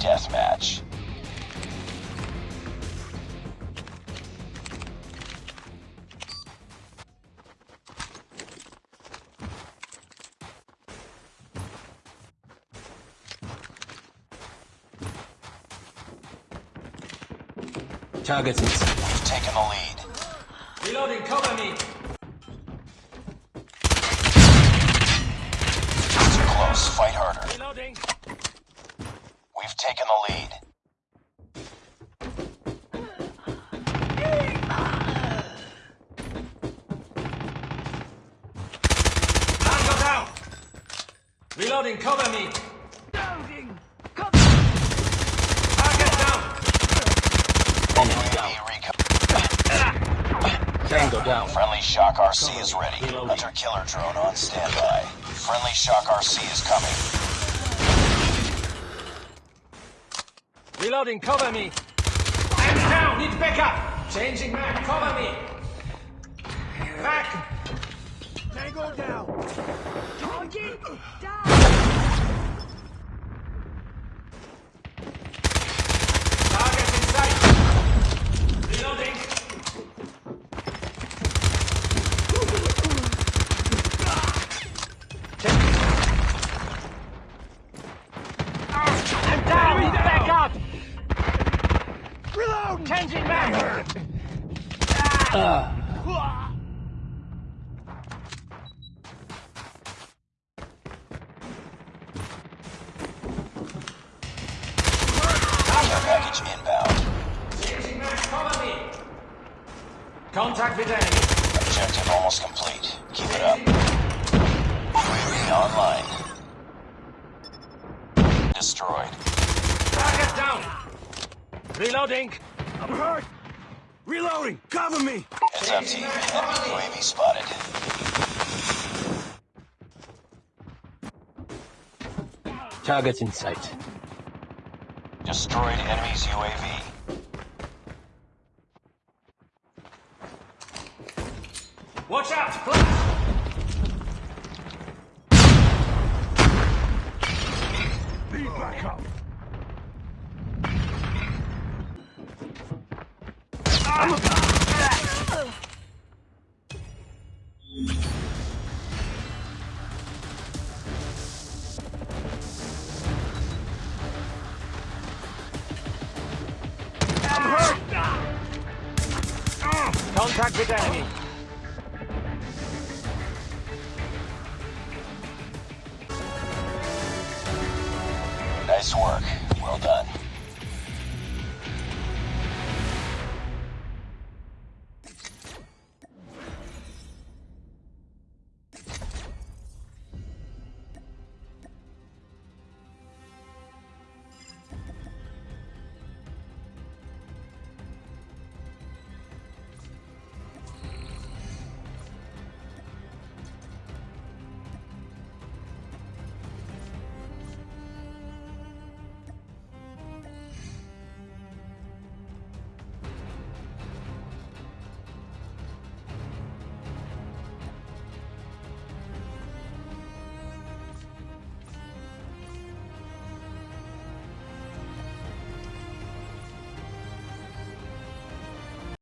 deathmatch. Targets. We've taken the lead. Reloading, cover me! Too close. Fight harder. Reloading! We've taken the lead. Tango down! Reloading, cover me! Loading. Cover. Target down! Enemy down. Tango down. Friendly Shock RC is ready. Hunter killer drone on standby. Friendly Shock RC is coming. Reloading, cover me! I'm down, need backup! Changing mag, cover me! Back! Tango down. Target down. Target in sight! Reloading! I'm down! Need backup! Reload. Changing mag! Care package inbound. Changing mag, cover me! Contact with enemy. Objective almost complete. Keep it up. UAV online. Destroyed. Target down! Reloading! I'm hurt. Reloading. Cover me. Heads up team. Enemy UAV spotted. Targets in sight. Destroyed enemy's UAV. Watch out! Flash! Contact with enemy. Nice work. Well done.